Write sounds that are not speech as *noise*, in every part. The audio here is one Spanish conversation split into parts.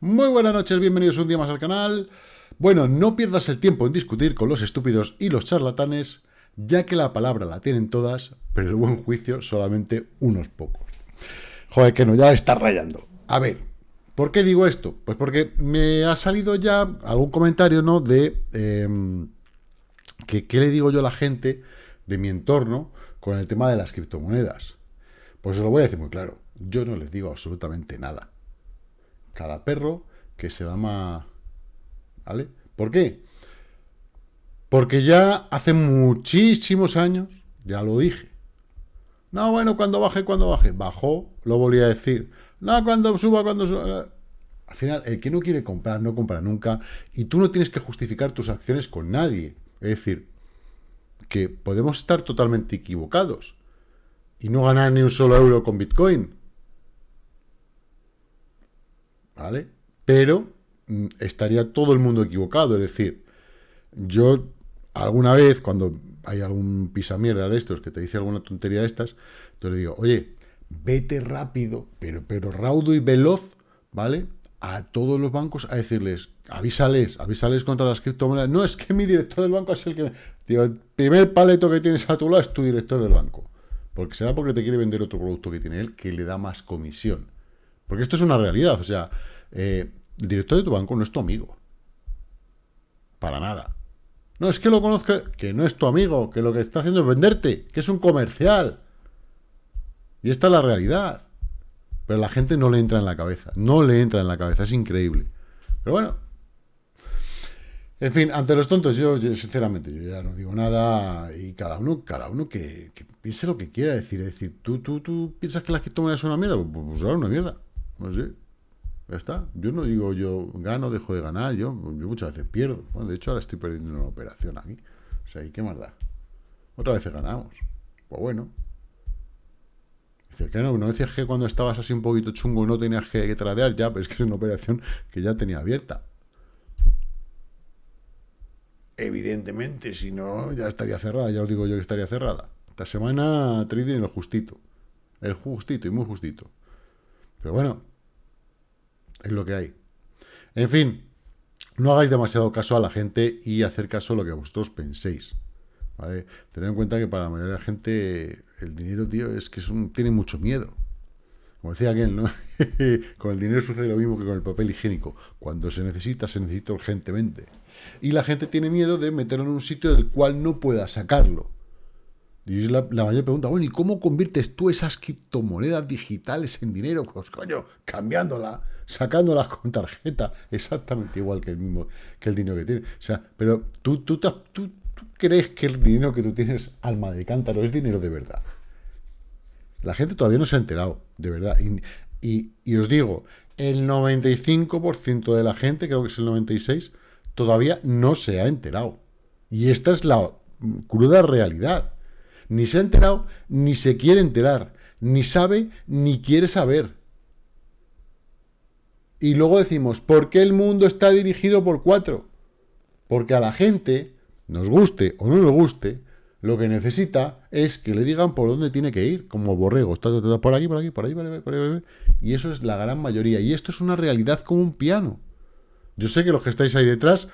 Muy buenas noches, bienvenidos un día más al canal. Bueno, no pierdas el tiempo en discutir con los estúpidos y los charlatanes, ya que la palabra la tienen todas, pero el buen juicio solamente unos pocos. Joder, que no, ya está rayando. A ver, ¿por qué digo esto? Pues porque me ha salido ya algún comentario, ¿no? De em, que qué le digo yo a la gente de mi entorno con el tema de las criptomonedas. Pues os lo voy a decir muy claro. Yo no les digo absolutamente nada cada perro que se llama... ¿Vale? ¿Por qué? Porque ya hace muchísimos años, ya lo dije. No, bueno, cuando baje, cuando baje. Bajó, lo volví a decir. No, cuando suba, cuando suba. Al final, el que no quiere comprar, no compra nunca. Y tú no tienes que justificar tus acciones con nadie. Es decir, que podemos estar totalmente equivocados y no ganar ni un solo euro con Bitcoin. ¿Vale? Pero mm, estaría todo el mundo equivocado, es decir, yo alguna vez, cuando hay algún pisamierda de estos que te dice alguna tontería de estas, yo le digo, oye, vete rápido, pero, pero raudo y veloz, ¿vale? A todos los bancos a decirles, avísales, avísales contra las criptomonedas. No, es que mi director del banco es el que... Digo, el primer paleto que tienes a tu lado es tu director del banco. Porque será porque te quiere vender otro producto que tiene él que le da más comisión. Porque esto es una realidad, o sea, eh, el director de tu banco no es tu amigo. Para nada. No, es que lo conozca, que no es tu amigo, que lo que está haciendo es venderte, que es un comercial. Y esta es la realidad. Pero la gente no le entra en la cabeza, no le entra en la cabeza, es increíble. Pero bueno. En fin, ante los tontos, yo, sinceramente, yo ya no digo nada y cada uno, cada uno que, piense lo que quiera decir. Es decir, ¿tú, tú, tú piensas que la criptomoneda es una mierda? Pues, pues ahora una mierda. No sé. Ya está. Yo no digo yo gano, dejo de ganar. Yo, muchas veces pierdo. Bueno, de hecho, ahora estoy perdiendo una operación aquí. O sea, ¿y qué más da? Otra vez ganamos. Pues bueno. Dice que no, no decías que cuando estabas así un poquito chungo no tenías que, tradear ya, pero es que es una operación que ya tenía abierta. Evidentemente, si no, ya estaría cerrada. Ya os digo yo que estaría cerrada. Esta semana trading el justito. El justito y muy justito. Pero bueno, es lo que hay. En fin, no hagáis demasiado caso a la gente y hacer caso a lo que vosotros penséis. ¿vale? Tened en cuenta que para la mayoría de la gente el dinero, tío, es que tiene mucho miedo. Como decía aquel, ¿no? *laughs* con el dinero sucede lo mismo que con el papel higiénico. Cuando se necesita, se necesita urgentemente. Y la gente tiene miedo de meterlo en un sitio del cual no pueda sacarlo. Y es la, mayor pregunta, bueno, ¿y cómo conviertes tú esas criptomonedas digitales en dinero? Pues coño, cambiándola, sacándolas con tarjeta, exactamente igual que el mismo, que el dinero que tienes. O sea, pero tú, tú, crees que el dinero que tú tienes, alma de cántaro, es dinero de verdad. La gente todavía no se ha enterado, de verdad. Y, y os digo, el 95% de la gente, creo que es el 96%, todavía no se ha enterado. Y esta es la cruda realidad. Ni se ha enterado, ni se quiere enterar, ni sabe, ni quiere saber. Y luego decimos, ¿por qué el mundo está dirigido por cuatro? Porque a la gente, nos guste o no nos guste, lo que necesita es que le digan por dónde tiene que ir, como borregos, por aquí, por aquí, por ahí, por ahí, por ahí, y eso es la gran mayoría, y esto es una realidad como un piano. Yo sé que los que estáis ahí detrás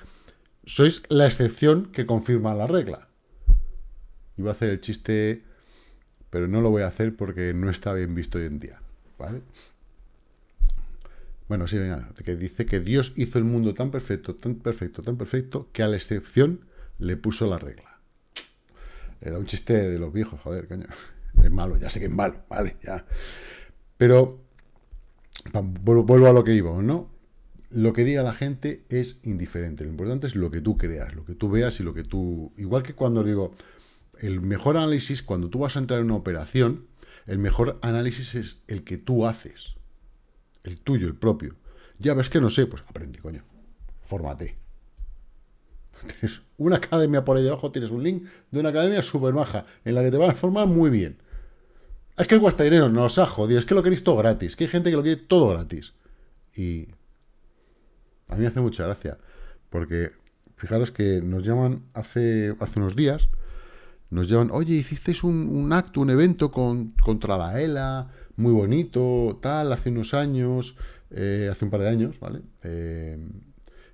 sois la excepción que confirma la regla. Iba a hacer el chiste, pero no lo voy a hacer porque no está bien visto hoy en día. ¿Vale? Bueno, sí, venga, que dice que Dios hizo el mundo tan perfecto, tan perfecto, tan perfecto, que a la excepción le puso la regla. Era un chiste de los viejos, joder, coño. Es malo, ya sé que es malo, vale, ya. Pero, vuelvo a lo que iba, ¿no? Lo que diga la gente es indiferente. Lo importante es lo que tú creas, lo que tú veas y lo que tú... Igual que cuando digo, el mejor análisis, cuando tú vas a entrar en una operación, el mejor análisis es el que tú haces. El tuyo, el propio. Ya ves que no sé, pues aprende, coño. Fórmate. *laughs* Tienes una academia por ahí abajo, tienes un link de una academia súper maja, en la que te van a formar muy bien. Es que cuesta dinero, no os ha jodido, es que lo queréis todo gratis, que hay gente que lo quiere todo gratis. Y a mí me hace mucha gracia, porque fijaros que nos llaman hace, hace unos días, nos llevan, oye, hicisteis un, acto, un evento con, contra la ELA, muy bonito, tal, hace unos años, eh, hace un par de años, ¿vale? Eh,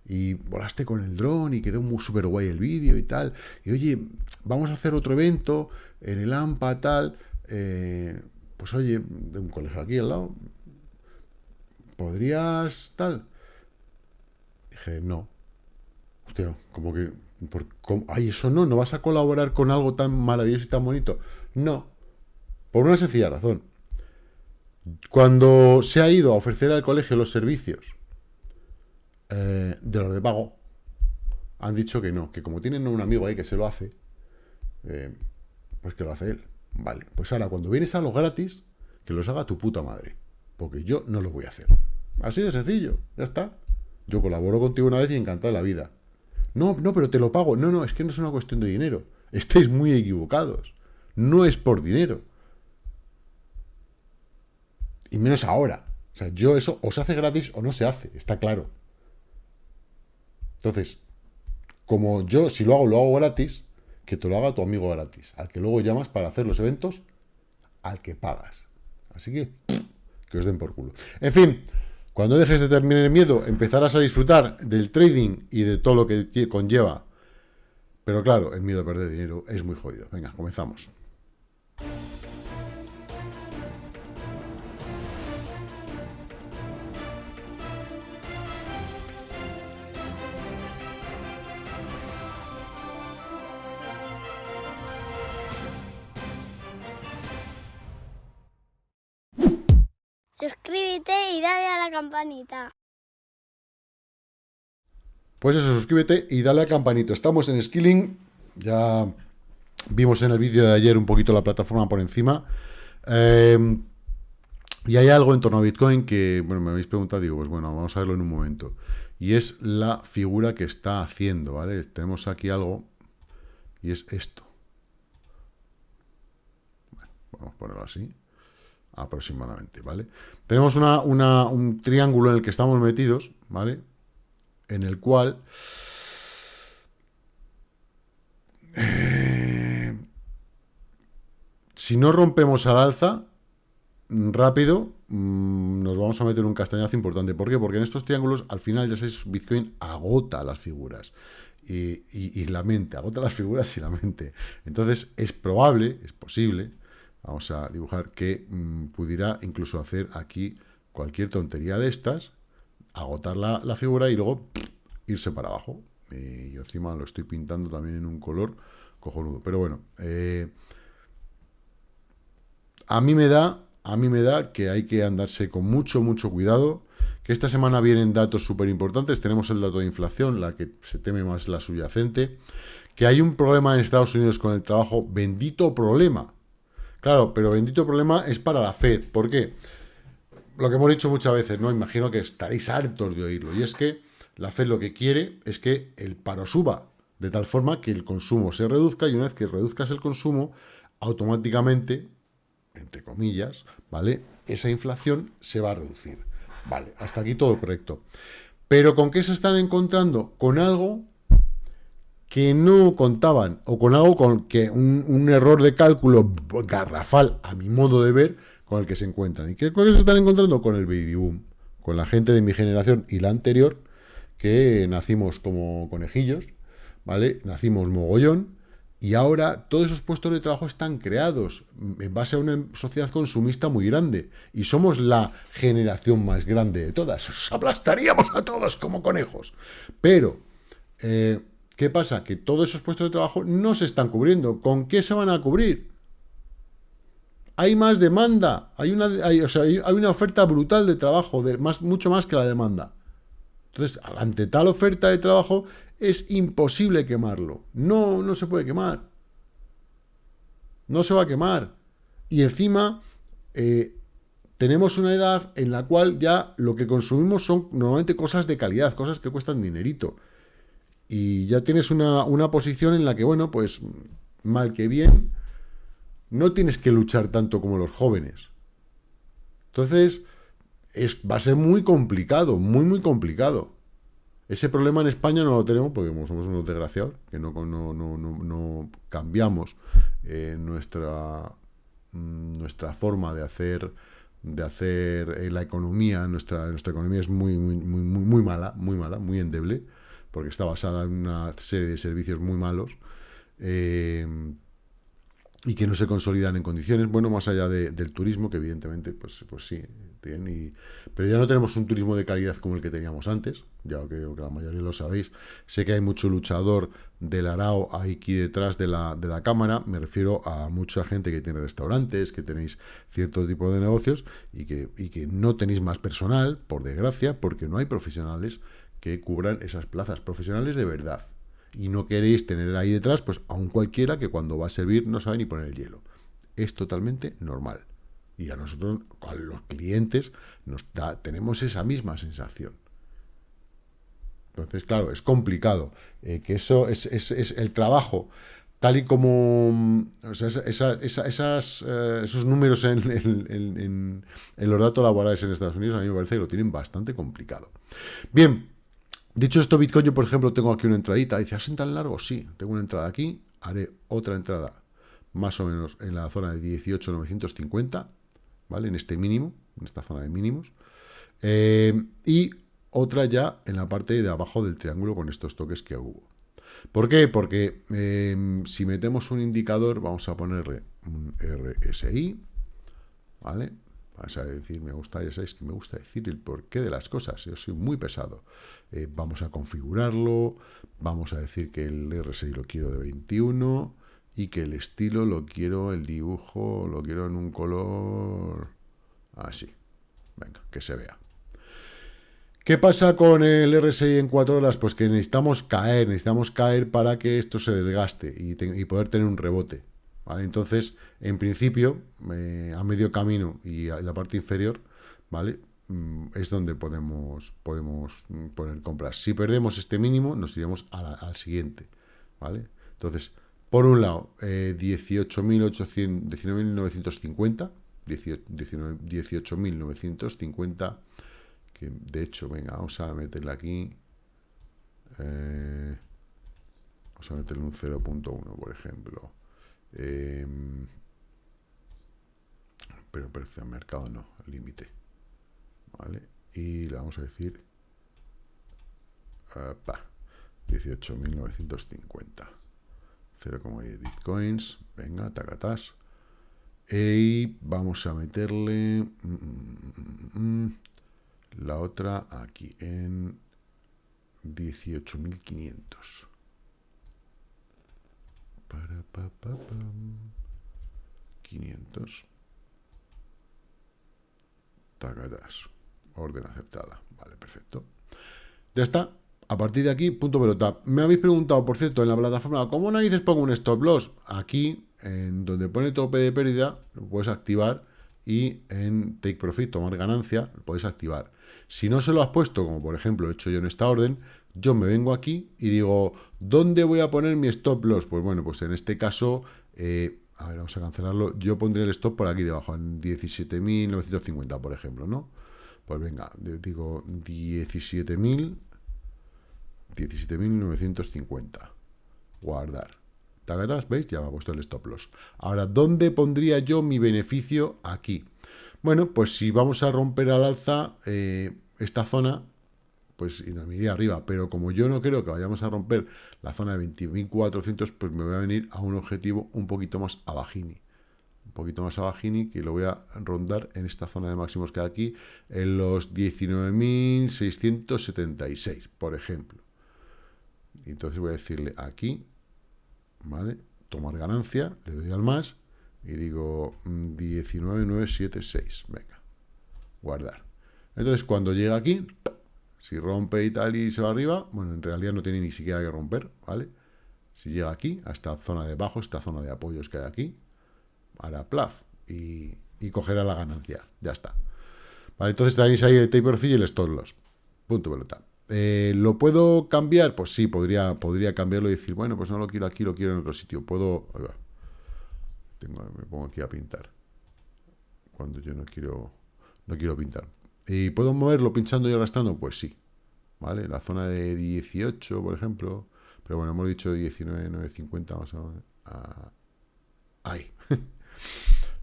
y volaste con el dron y quedó muy súper guay el vídeo y tal. Y oye, vamos a hacer otro evento en el AMPA, tal. Eh, pues oye, de un colegio aquí al lado, ¿podrías tal? Dije, no. Como que... Ay, eso no, no vas a colaborar con algo tan maravilloso y tan bonito. No, por una sencilla razón. Cuando se ha ido a ofrecer al colegio los servicios eh, de los de pago, han dicho que no, que como tienen un amigo ahí que se lo hace, eh, pues que lo hace él. Vale, pues ahora cuando vienes a los gratis, que los haga tu puta madre, porque yo no lo voy a hacer. Así de sencillo, ya está. Yo colaboro contigo una vez y encantado de la vida. No, no, pero te lo pago. No, no, es que no es una cuestión de dinero. Estáis muy equivocados. No es por dinero. Y menos ahora. O sea, yo eso o se hace gratis o no se hace, está claro. Entonces, como yo, si lo hago, lo hago gratis, que te lo haga tu amigo gratis, al que luego llamas para hacer los eventos, al que pagas. Así que, que os den por culo. En fin, cuando dejes de terminar el miedo, empezarás a disfrutar del trading y de todo lo que conlleva. Pero claro, el miedo a perder dinero es muy jodido. Venga, comenzamos. Pues eso, suscríbete y dale a campanito. Estamos en Skilling, ya vimos en el vídeo de ayer un poquito la plataforma por encima. Em, y hay algo en torno a Bitcoin que, bueno, me habéis preguntado, digo, pues bueno, vamos a verlo en un momento. Y es la figura que está haciendo, ¿vale? Tenemos aquí algo y es esto. Vamos a ponerlo así aproximadamente, ¿vale? Tenemos una, un triángulo en el que estamos metidos, ¿vale? En el cual... Eh, si no rompemos al alza, rápido, mm, nos vamos a meter un castañazo importante. ¿Por qué? Porque en estos triángulos, al final, ya sabéis, Bitcoin agota las figuras. Y, y, la mente, agota las figuras y la mente. Entonces, es probable, es posible, Vamos a dibujar que mm, pudiera incluso hacer aquí cualquier tontería de estas, agotar la, figura y luego irse para abajo. Y encima lo estoy pintando también en un color cojonudo. Pero bueno, eh, a mí me da, a mí me da que hay que andarse con mucho, mucho cuidado. Que esta semana vienen datos súper importantes. Tenemos el dato de inflación, la que se teme más la subyacente. Que hay un problema en Estados Unidos con el trabajo, bendito problema Claro, pero bendito problema es para la Fed. ¿Por qué? Lo que hemos dicho muchas veces, ¿no? Imagino que estaréis hartos de oírlo. Y es que la Fed lo que quiere es que el paro suba, de tal forma que el consumo se reduzca y una vez que reduzcas el consumo, automáticamente, entre comillas, ¿vale? Esa inflación se va a reducir. Vale, hasta aquí todo correcto. Pero ¿con qué se están encontrando? Con algo que no contaban, o con algo con que un, error de cálculo garrafal, a mi modo de ver, con el que se encuentran. ¿Y qué, con qué se están encontrando? Con el baby boom, con la gente de mi generación y la anterior, que nacimos como conejillos, ¿vale? Nacimos mogollón, y ahora todos esos puestos de trabajo están creados en base a una sociedad consumista muy grande. Y somos la generación más grande de todas. Os aplastaríamos a todos como conejos. Pero... Eh, ¿Qué pasa? Que todos esos puestos de trabajo no se están cubriendo. ¿Con qué se van a cubrir? Hay más demanda, hay una, hay, una oferta brutal de trabajo, de más, mucho más que la demanda. Entonces, ante tal oferta de trabajo, es imposible quemarlo. No, no se puede quemar. No se va a quemar. Y encima, eh, tenemos una edad en la cual ya lo que consumimos son normalmente cosas de calidad, cosas que cuestan dinerito y ya tienes una, posición en la que, bueno, pues mal que bien, no tienes que luchar tanto como los jóvenes. Entonces, es, va a ser muy complicado, muy, muy complicado. Ese problema en España no lo tenemos porque somos unos desgraciados, que no, no, no, no cambiamos eh, nuestra, mm, nuestra forma de hacer, de hacer eh, la economía, nuestra, nuestra economía es muy, muy, muy, muy mala, muy mala, muy endeble, porque está basada en una serie de servicios muy malos. Eh, y que no se consolidan en condiciones, bueno, más allá del turismo, que evidentemente, pues, pues sí, pero ya no tenemos un turismo de calidad como el que teníamos antes, ya que, que la mayoría lo sabéis. Sé que hay mucho luchador del Arao aquí detrás de la, de la cámara, me refiero a mucha gente que tiene restaurantes, que tenéis cierto tipo de negocios y que, y que no tenéis más personal, por desgracia, porque no hay profesionales que cubran esas plazas, profesionales de verdad y no queréis tener ahí detrás pues a un cualquiera que cuando va a servir no sabe ni poner el hielo. Es totalmente normal. Y a nosotros, a los clientes, nos da, tenemos esa misma sensación. Entonces, claro, es complicado. Eh, que eso es, el trabajo, tal y como esas, eh, esos números en, en, los datos laborales en Estados Unidos, a mí me parece que lo tienen bastante complicado. Bien, Dicho esto, Bitcoin, yo por ejemplo tengo aquí una entradita. Dice, ¿hacen tan largo? Sí, tengo una entrada aquí. Haré otra entrada más o menos en la zona de 18,950, ¿vale? En este mínimo, en esta zona de mínimos. Eh, y otra ya en la parte de abajo del triángulo con estos toques que hubo. ¿Por qué? Porque em, si metemos un indicador, vamos a ponerle un RSI, ¿vale? Vas a decir, me gusta, ya sabéis que me gusta decir el porqué de las cosas, yo soy muy pesado. Eh, vamos a configurarlo, vamos a decir que el RSI lo quiero de 21 y que el estilo lo quiero, el dibujo lo quiero en un color así. Venga, que se vea. ¿Qué pasa con el RSI en 4 horas? Pues que necesitamos caer, necesitamos caer para que esto se desgaste y poder tener un rebote. Entonces, en principio, eh, a medio camino y en la parte inferior, ¿vale? Mm, es donde podemos, podemos poner compras. Si perdemos este mínimo, nos iremos al siguiente, ¿vale? Entonces, por un lado, eh, 18.950, 18.950, que de hecho, venga, vamos a meterle aquí, eh, vamos a meterle un 0.1, por ejemplo. Em, pero precio de mercado no, límite. ¿Vale? Y le vamos a decir 18.950. 0,10 bitcoins. Venga, tacatas. Y vamos a meterle mm, mm, mm, la otra aquí en 18.500. Para, pa, pa, 500. Tagadas. Orden aceptada. Vale, perfecto. Ya está. A partir de aquí, punto pelota. Me habéis preguntado, por cierto, en la plataforma, ¿cómo narices pongo un stop loss? Aquí, en donde pone tope de pérdida, lo puedes activar y en Take Profit, tomar ganancia, lo podéis activar. Si no se lo has puesto, como por ejemplo he hecho yo en esta orden, yo me vengo aquí y digo, ¿dónde voy a poner mi stop loss? Pues bueno, pues en este caso, eh, a ver, vamos a cancelarlo, yo pondré el stop por aquí debajo, en 17.950, por ejemplo, ¿no? Pues venga, digo 17.000, 17.950, guardar. ¿Veis? Ya me ha puesto el stop loss. Ahora, ¿dónde pondría yo mi beneficio? Aquí. Bueno, pues si vamos a romper al alza eh, esta zona, pues y nos iría arriba. Pero como yo no creo que vayamos a romper la zona de 20.400, pues me voy a venir a un objetivo un poquito más abajini. Un poquito más abajini, que lo voy a rondar en esta zona de máximos que hay aquí, en los 19.676, por ejemplo. Entonces voy a decirle aquí, ¿vale? Tomar ganancia, le doy al más, y digo 19.976, venga, guardar. Entonces cuando llega aquí, si rompe y tal y se va arriba, bueno, en realidad no tiene ni siquiera que romper, ¿vale? Si llega aquí, a esta zona de abajo, esta zona de apoyos que hay aquí, hará plaf y, cogerá la ganancia. Ya está. Vale, entonces tenéis ahí el taper fee y el stop loss. Punto pelota. Eh, ¿Lo puedo cambiar? Pues sí, podría, podría cambiarlo y decir, bueno, pues no lo quiero aquí, lo quiero en otro sitio. Puedo... Me pongo aquí a pintar. Cuando yo no quiero, no quiero pintar. ¿Y puedo moverlo pinchando y arrastrando? Pues sí. ¿Vale? La zona de 18, por ejemplo. Pero bueno, hemos dicho 19, 950 más o menos. ahí. *laughs*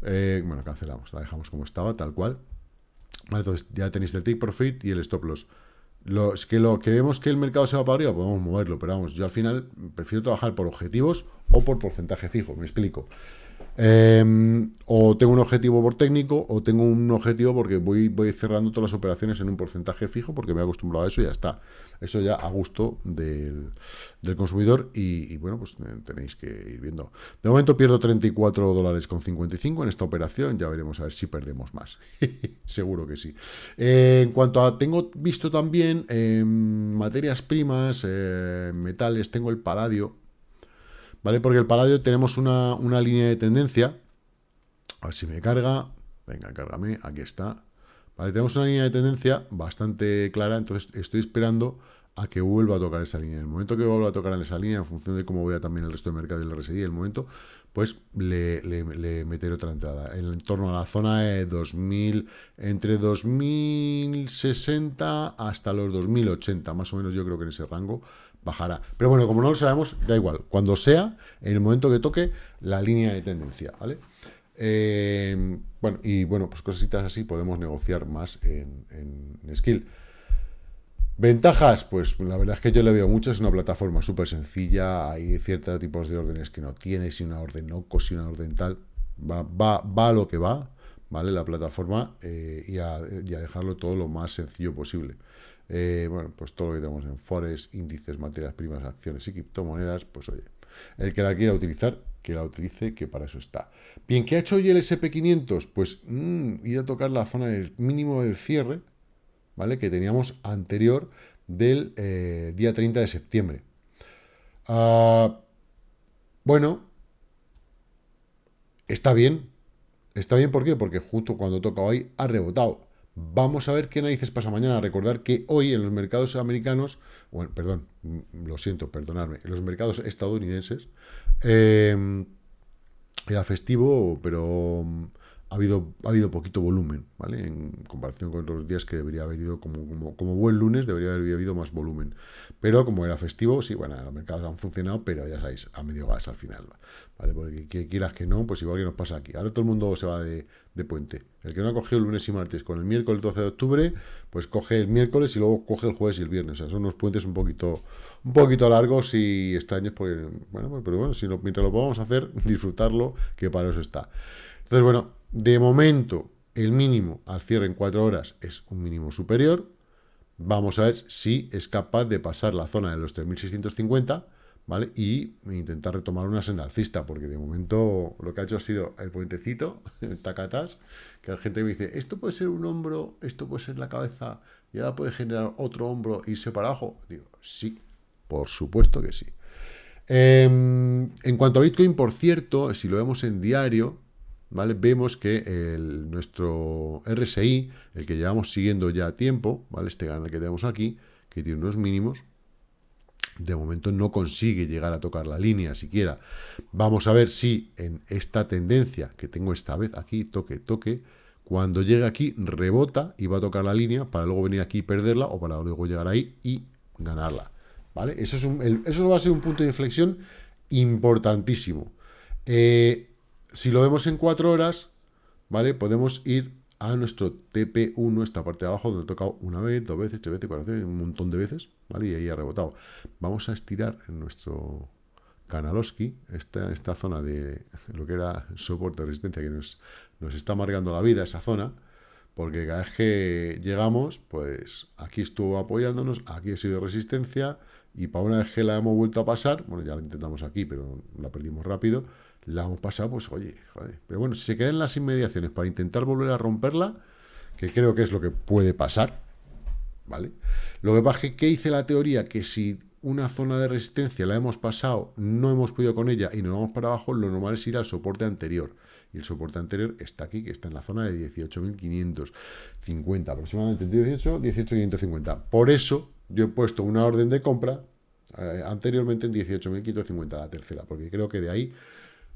Eh, bueno, cancelamos, la dejamos como estaba, tal cual. Vale, entonces ya tenéis el take profit y el stop loss. Lo, es que lo que vemos que el mercado se va para arriba, podemos moverlo, pero vamos, yo al final prefiero trabajar por objetivos o por porcentaje fijo, me explico. Em, o tengo un objetivo por técnico, o tengo un objetivo porque voy, cerrando todas las operaciones en un porcentaje fijo, porque me he acostumbrado a eso y ya está. Eso ya a gusto del, consumidor y, bueno, pues eh, tenéis que ir viendo. De momento pierdo 34 dólares con 55 en esta operación, ya veremos a ver si perdemos más. *laughs* Seguro que sí. Eh, en cuanto a, tengo visto también em, materias primas, eh, metales, tengo el paladio, ¿vale? Porque el paladio tenemos una, una línea de tendencia, a ver si me carga, venga, cárgame, aquí está, Vale, tenemos una línea de tendencia bastante clara, entonces estoy esperando a que vuelva a tocar esa línea. En el momento que vuelva a tocar en esa línea, en función de cómo vea también el resto del mercado y el RSI, el momento, pues le, meteré otra entrada. En torno a la zona de 2000, entre 2060 hasta los 2080, más o menos yo creo que en ese rango bajará. Pero bueno, como no lo sabemos, da igual. Cuando sea, en el momento que toque la línea de tendencia, ¿vale? Eh, bueno, y bueno, pues cositas así podemos negociar más en, Skill. Ventajas, pues la verdad es que yo le veo mucho, es una plataforma súper sencilla, hay ciertos tipos de órdenes que no tiene, si una orden no, si una orden tal, va, va, va lo que va, ¿vale? La plataforma eh, y, a, dejarlo todo lo más sencillo posible. Eh, bueno, pues todo lo que tenemos en Forex, índices, materias primas, acciones y criptomonedas, pues oye, el que la quiera utilizar, que la utilice, que para eso está. Bien, ¿qué ha hecho hoy el SP500? Pues mm, ir a tocar la zona del mínimo del cierre, ¿vale? Que teníamos anterior del eh, día 30 de septiembre. Ah, bueno, está bien. Está bien, ¿por qué? Porque justo cuando toca hoy ha rebotado. Vamos a ver qué narices pasa mañana. Recordar que hoy en los mercados americanos, bueno, perdón, lo siento, perdonadme, en los mercados estadounidenses eh, era festivo, pero ha habido, ha habido poquito volumen, ¿vale? En comparación con otros días que debería haber ido como, como, buen lunes, debería haber habido más volumen. Pero como era festivo, sí, bueno, los mercados han funcionado, pero ya sabéis, a medio gas al final, ¿vale? Porque que quieras que no, pues igual que nos pasa aquí. Ahora todo el mundo se va de, de puente. El que no ha cogido el lunes y martes con el miércoles 12 de octubre, pues coge el miércoles y luego coge el jueves y el viernes. O sea, son unos puentes un poquito, un poquito largos y extraños, porque, bueno, pues, pero bueno, si no, mientras lo podamos hacer, *laughs* disfrutarlo, que para eso está. Entonces, bueno, de momento, el mínimo al cierre en cuatro horas es un mínimo superior. Vamos a ver si es capaz de pasar la zona de los 3.650, ¿vale? Y intentar retomar una senda alcista, porque de momento lo que ha hecho ha sido el puentecito, *laughs* el tacatas, que la gente me dice, esto puede ser un hombro, esto puede ser la cabeza, y ahora puede generar otro hombro y irse para abajo. Digo, sí, por supuesto que sí. Em, en cuanto a Bitcoin, por cierto, si lo vemos en diario, ¿vale? Vemos que el, nuestro RSI, el que llevamos siguiendo ya a tiempo, ¿vale? Este canal que tenemos aquí, que tiene unos mínimos, de momento no consigue llegar a tocar la línea siquiera. Vamos a ver si en esta tendencia que tengo esta vez aquí, toque, toque, cuando llegue aquí rebota y va a tocar la línea para luego venir aquí y perderla o para luego llegar ahí y ganarla. ¿Vale? Eso, es un, eso va a ser un punto de inflexión importantísimo. Eh, si lo vemos en cuatro horas, ¿vale? Podemos ir a nuestro TP1, esta parte de abajo, donde he tocado una vez, dos veces, tres veces, cuatro veces, un montón de veces, ¿vale? Y ahí ha rebotado. Vamos a estirar en nuestro Kanalowski, esta, esta zona de lo que era soporte de resistencia, que nos, nos está marcando la vida, esa zona, porque cada vez que llegamos, pues aquí estuvo apoyándonos, aquí ha sido resistencia, y para una vez que la hemos vuelto a pasar, bueno, ya la intentamos aquí, pero la perdimos rápido, la hemos pasado, pues oye, joder. Pero bueno, si se queda las inmediaciones para intentar volver a romperla, que creo que es lo que puede pasar, ¿vale? Lo que pasa es que, ¿qué dice la teoría? Que si una zona de resistencia la hemos pasado, no hemos podido con ella y nos vamos para abajo, lo normal es ir al soporte anterior. Y el soporte anterior está aquí, que está en la zona de 18.550, aproximadamente 18, 18.550. Por eso yo he puesto una orden de compra eh, anteriormente en 18.550, la tercera, porque creo que de ahí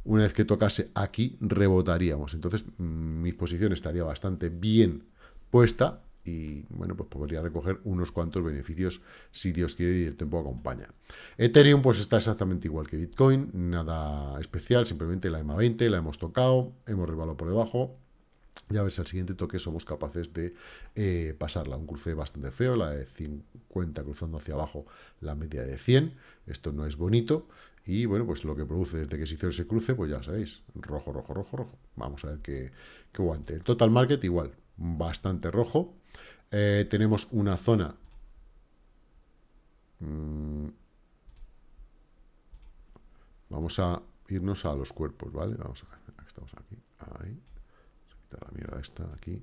una vez que tocase aquí, rebotaríamos. Entonces, mm, mi posición estaría bastante bien puesta y bueno, pues podría recoger unos cuantos beneficios si Dios quiere y el tiempo acompaña. Ethereum pues está exactamente igual que Bitcoin, nada especial, simplemente la EMA 20 la hemos tocado, hemos revalado por debajo, ya ver si al siguiente toque somos capaces de eh, pasarla. Un cruce bastante feo, la de 50 cruzando hacia abajo, la media de 100. Esto no es bonito. Y bueno, pues lo que produce desde que se hizo ese cruce, pues ya sabéis, rojo, rojo, rojo, rojo. Vamos a ver qué, qué guante. El total market igual, bastante rojo. Eh, tenemos una zona... Mm, vamos a irnos a los cuerpos, ¿vale? Vamos a ver, estamos aquí, ahí la mierda esta aquí.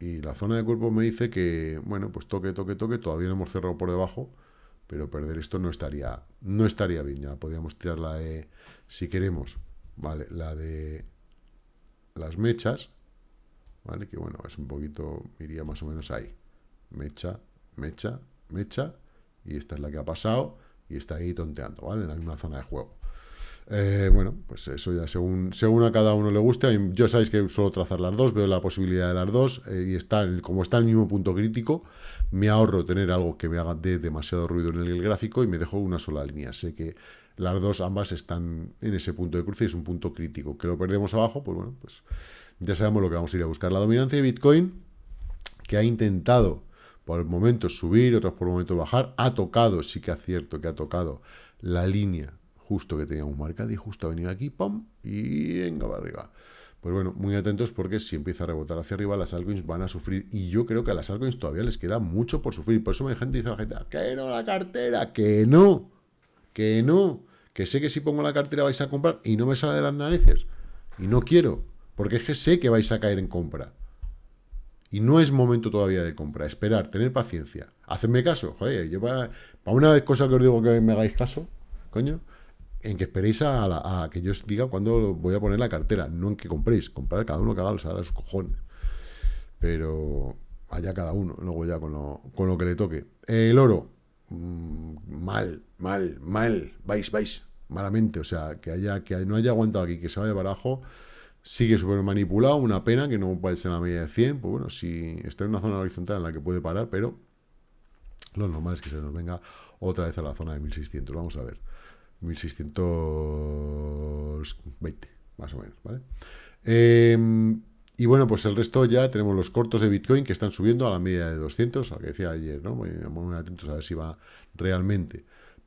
Y la zona de cuerpo me dice que, bueno, pues toque, toque, toque, todavía no hemos cerrado por debajo, pero perder esto no estaría, no estaría bien, ya podríamos tirar la de, si queremos, vale, la de las mechas, vale, que bueno, es un poquito, iría más o menos ahí, mecha, mecha, mecha, y esta es la que ha pasado, y está ahí tonteando, ¿vale? En la misma zona de juego. Eh, bueno, pues eso ya según, según a cada uno le guste. Yo sabéis que suelo trazar las dos, veo la posibilidad de las dos eh, y está como está en el mismo punto crítico, me ahorro tener algo que me haga de demasiado ruido en el gráfico y me dejo una sola línea. Sé que las dos ambas están en ese punto de cruce y es un punto crítico. Que lo perdemos abajo, pues bueno, pues ya sabemos lo que vamos a ir a buscar. La dominancia de Bitcoin, que ha intentado por momentos subir, otros por momentos bajar, ha tocado, sí que es cierto que ha tocado la línea justo que teníamos marcado y justo ha venido aquí, ¡pum! Y venga para arriba. Pues bueno, muy atentos porque si empieza a rebotar hacia arriba, las altcoins van a sufrir. Y yo creo que a las altcoins todavía les queda mucho por sufrir. Por eso me gente dice a la gente, que no la cartera, que no, que no. Que sé que si pongo la cartera vais a comprar y no me sale de las narices. Y no quiero, porque es que sé que vais a caer en compra. Y no es momento todavía de compra. Esperar, tener paciencia. Hacedme caso. Joder, yo para, para una vez cosa que os digo que me hagáis caso, coño, en que esperéis a, que yo os diga cuándo voy a poner la cartera, no en que compréis, comprar cada uno que haga a sus cojones. Pero allá cada uno, luego ya con lo, con lo que le toque. El oro, mm, mal, mal, mal, vais, vais, malamente, o sea, que haya que no haya aguantado aquí, que se vaya para abajo, sigue súper manipulado, una pena que no puede ser la media de 100, pues bueno, si está en una zona horizontal en la que puede parar, pero lo normal es que se nos venga otra vez a la zona de 1600, vamos a ver. 1620, más o menos, ¿vale? Em, y bueno, pues el resto ya tenemos los cortos de Bitcoin que están subiendo a la media de 200, al que decía ayer, ¿no? Muy, muy atentos a ver si va realmente,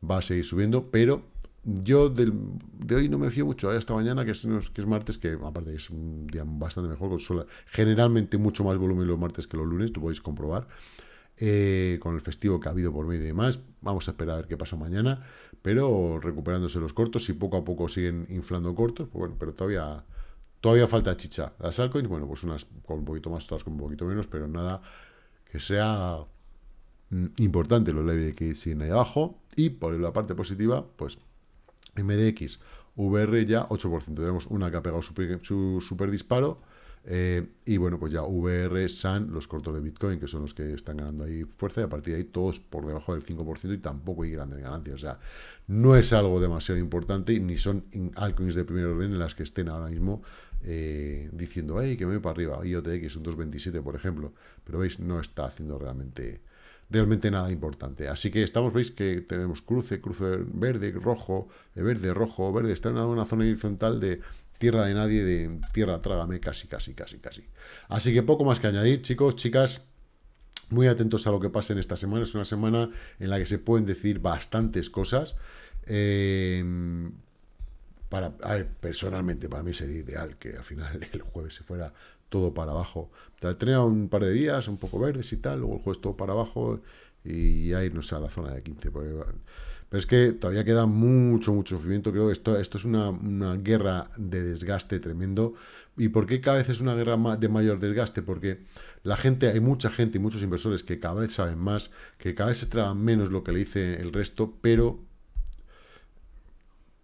va a seguir subiendo, pero yo de hoy no me fío mucho, ¿eh? esta mañana, que es, que es martes, que aparte es un día bastante mejor, generalmente mucho más volumen los martes que los lunes, lo podéis comprobar, eh, con el festivo que ha habido por medio y demás. Vamos a esperar a ver qué pasa mañana, pero recuperándose los cortos, y poco a poco siguen inflando cortos, pues bueno, pero todavía todavía falta chicha. Las altcoins, bueno, pues unas con un poquito más, otras con un poquito menos, pero nada que sea mm, importante los leyes que siguen ahí abajo. Y por la parte positiva, pues MDX, VR ya 8%. Tenemos una que ha pegado su super disparo, eh, y bueno, pues ya VR, SAN, los cortos de Bitcoin, que son los que están ganando ahí fuerza, y a partir de ahí todos por debajo del 5% y tampoco hay grandes ganancias. O sea, no es algo demasiado importante, ni son altcoins de primer orden en las que estén ahora mismo eh, diciendo, hey, que me voy para arriba, IOTX un 2.27, por ejemplo. Pero veis, no está haciendo realmente realmente nada importante. Así que estamos, veis que tenemos cruce, cruce verde, rojo, verde, rojo, verde. Está en una zona horizontal de tierra de nadie, de tierra trágame, casi, casi, casi, casi. Así que poco más que añadir, chicos, chicas, muy atentos a lo que pase en esta semana. Es una semana en la que se pueden decir bastantes cosas. Eh, para, personalmente, para mí sería ideal que al final *laughs* el jueves se fuera todo para abajo. Tener un par de días un poco verdes y tal, luego el jueves todo para abajo y ya irnos a la zona de 15. Pero es que todavía queda mucho, mucho sufrimiento. Creo que esto, esto es una, guerra de desgaste tremendo. ¿Y por qué cada vez es una guerra de mayor desgaste? Porque la gente, hay mucha gente y muchos inversores que cada vez saben más, que cada vez se tragan menos lo que le dice el resto, pero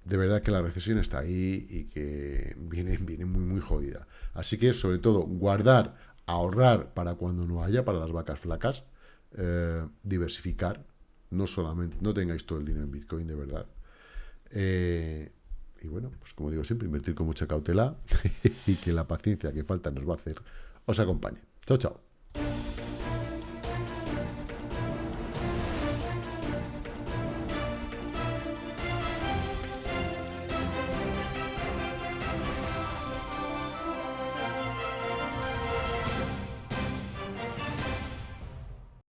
de verdad que la recesión está ahí y que viene, viene muy, muy jodida. Así que, sobre todo, guardar, ahorrar para cuando no haya, para las vacas flacas, eh, diversificar, no solamente, no tengáis todo el dinero en Bitcoin de verdad. Eh, y bueno, pues como digo siempre, invertir con mucha cautela *laughs* y que la paciencia que falta nos va a hacer os acompañe. Chao, chao.